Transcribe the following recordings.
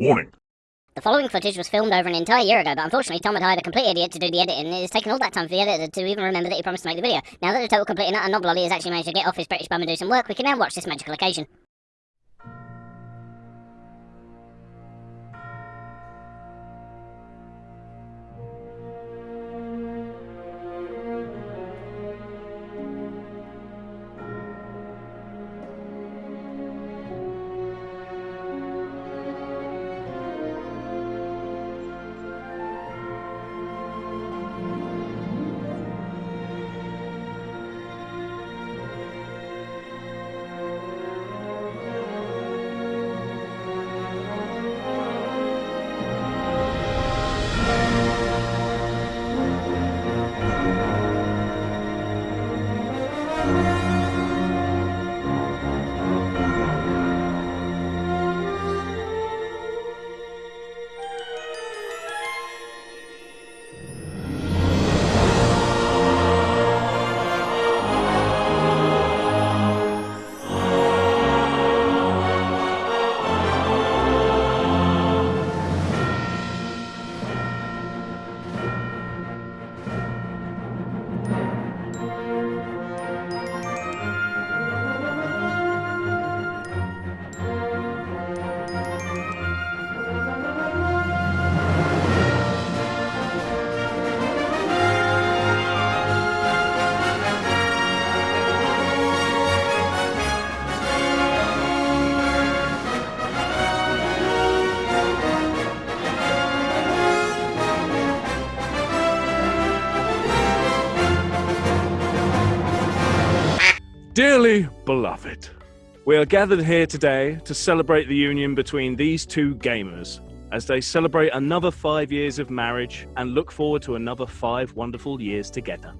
Warning. The following footage was filmed over an entire year ago, but unfortunately Tom had hired a complete idiot to do the editing, and it has taken all that time for the editor to even remember that he promised to make the video. Now that the total complete and utter uh, knoblolly has actually managed to get off his British bum and do some work, we can now watch this magical occasion. Dearly beloved, we are gathered here today to celebrate the union between these two gamers as they celebrate another five years of marriage and look forward to another five wonderful years together.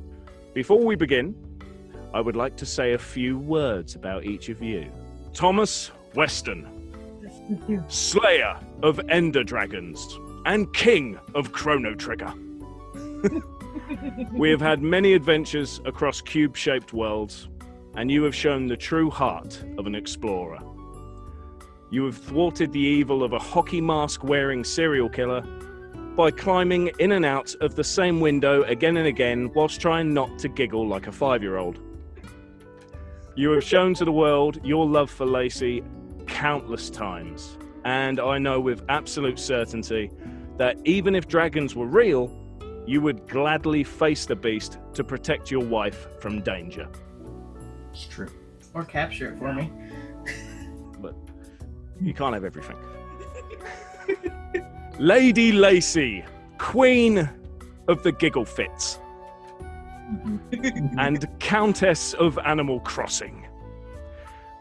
Before we begin, I would like to say a few words about each of you. Thomas Weston, Slayer of Ender Dragons and King of Chrono Trigger. we have had many adventures across cube shaped worlds, and you have shown the true heart of an explorer. You have thwarted the evil of a hockey mask wearing serial killer by climbing in and out of the same window again and again whilst trying not to giggle like a five year old. You have shown to the world your love for Lacey countless times, and I know with absolute certainty that even if dragons were real, you would gladly face the beast to protect your wife from danger. It's true. Or capture it for me. But you can't have everything. Lady Lacey, Queen of the Giggle Fits, and Countess of Animal Crossing.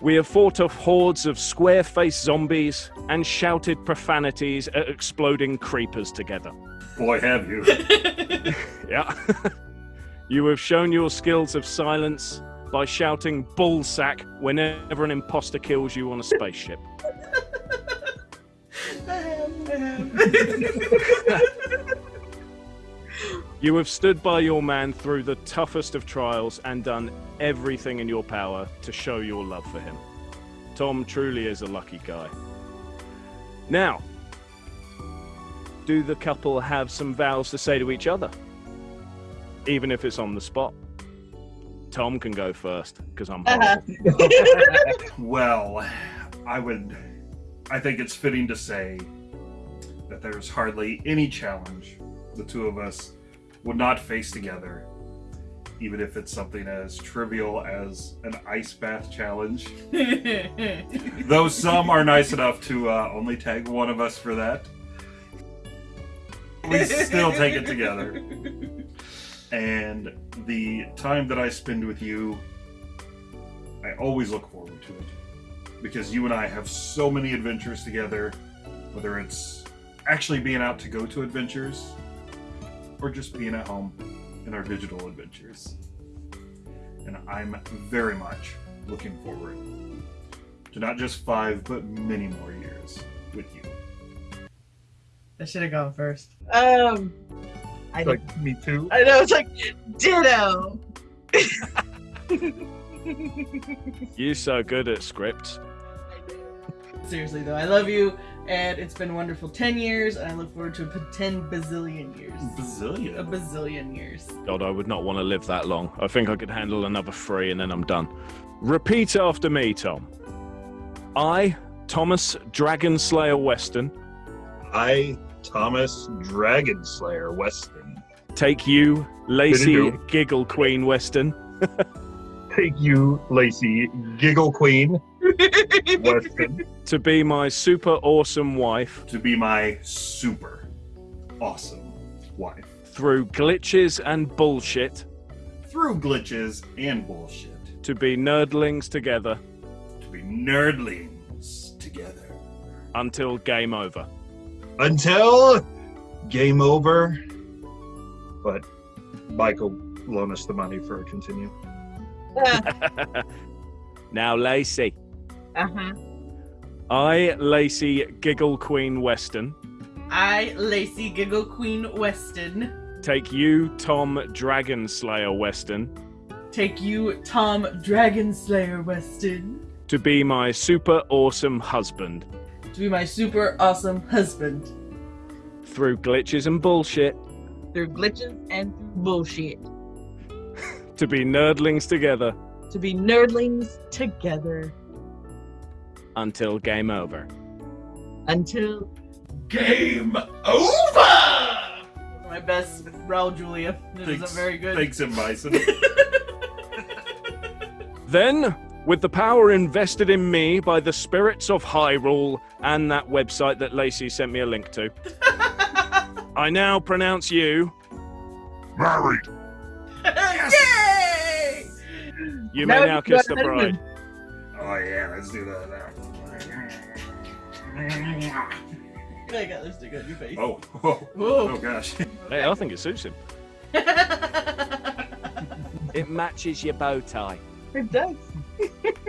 We have fought off hordes of square faced zombies and shouted profanities at exploding creepers together. Boy, have you. Yeah. you have shown your skills of silence by shouting bullsack whenever an imposter kills you on a spaceship. You have stood by your man through the toughest of trials and done everything in your power to show your love for him. Tom truly is a lucky guy. Now, do the couple have some vows to say to each other? Even if it's on the spot. Tom can go first because I'm horrible. well, I would. I think it's fitting to say that there's hardly any challenge the two of us would not face together, even if it's something as trivial as an ice bath challenge. Though some are nice enough to uh, only tag one of us for that, we still take it together. And the time that I spend with you, I always look forward to it. Because you and I have so many adventures together, whether it's actually being out to go to adventures or just being at home in our digital adventures. And I'm very much looking forward to not just five, but many more years with you. I should have gone first. Um, I, like me too. I know, it's like, ditto! You're so good at scripts. Seriously though, I love you, and it's been wonderful ten years, and I look forward to ten bazillion years. Bazillion. A bazillion years. God, I would not want to live that long. I think I could handle another three and then I'm done. Repeat after me, Tom. I, Thomas Dragonslayer Weston, I, Thomas Dragonslayer Weston, take you, Lacey Giggle Queen Weston, take you, Lacey Giggle Queen Weston, to be my super awesome wife to be my super awesome wife. through glitches and bullshit, Through glitches and bullshit. to be nerdlings together To be nerdlings together. until game over. Until game over. But Michael loan us the money for a continue. now, Lacey. Uh huh. I, Lacey Giggle Queen Weston, I, Lacey Giggle Queen Weston, take you, Tom Dragonslayer Weston, take you, Tom Dragonslayer Weston, to be my super awesome husband to be my super awesome husband. through glitches and bullshit, Through glitches and through bullshit. to be nerdlings together To be nerdlings together until game over. until Game over! my best Raul Julia. It Thanks- isn't very good. Thanks, M. Bison. Then, with the power invested in me by the spirits of Hyrule and that website that Lacey sent me a link to, I now pronounce you. Married. Yay! You may now kiss the bride. Oh, yeah, let's do that now. I got lipstick on your face. Oh, oh, Whoa. oh gosh. Hey, I think it suits him. It matches your bow tie. it does.